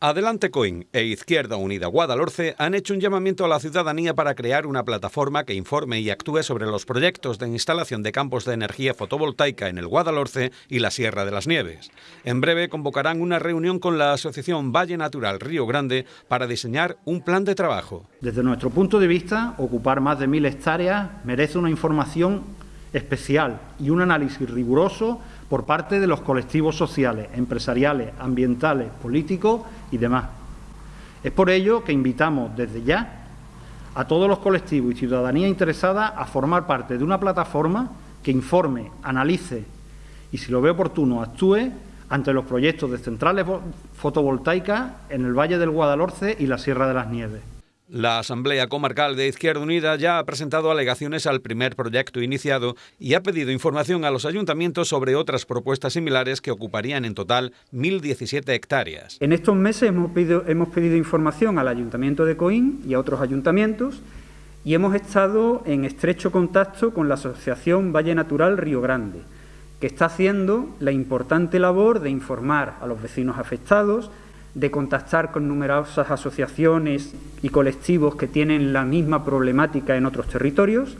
Adelante Coin e Izquierda Unida Guadalhorce han hecho un llamamiento a la ciudadanía para crear una plataforma que informe y actúe sobre los proyectos de instalación de campos de energía fotovoltaica en el Guadalhorce y la Sierra de las Nieves. En breve convocarán una reunión con la Asociación Valle Natural Río Grande para diseñar un plan de trabajo. Desde nuestro punto de vista, ocupar más de mil hectáreas merece una información especial y un análisis riguroso por parte de los colectivos sociales, empresariales, ambientales, políticos y demás. Es por ello que invitamos desde ya a todos los colectivos y ciudadanía interesada a formar parte de una plataforma que informe, analice y, si lo ve oportuno, actúe ante los proyectos de centrales fotovoltaicas en el Valle del Guadalhorce y la Sierra de las Nieves. La Asamblea Comarcal de Izquierda Unida ya ha presentado alegaciones al primer proyecto iniciado y ha pedido información a los ayuntamientos sobre otras propuestas similares que ocuparían en total 1.017 hectáreas. En estos meses hemos pedido, hemos pedido información al Ayuntamiento de Coín y a otros ayuntamientos y hemos estado en estrecho contacto con la Asociación Valle Natural Río Grande, que está haciendo la importante labor de informar a los vecinos afectados, de contactar con numerosas asociaciones y colectivos que tienen la misma problemática en otros territorios,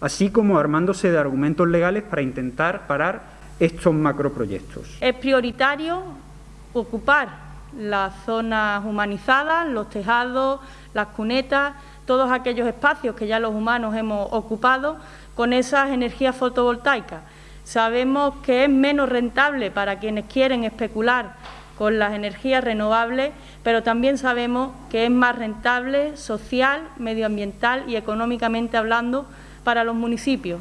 así como armándose de argumentos legales para intentar parar estos macroproyectos. Es prioritario ocupar las zonas humanizadas, los tejados, las cunetas, todos aquellos espacios que ya los humanos hemos ocupado con esas energías fotovoltaicas. Sabemos que es menos rentable para quienes quieren especular con las energías renovables, pero también sabemos que es más rentable social, medioambiental y económicamente hablando para los municipios.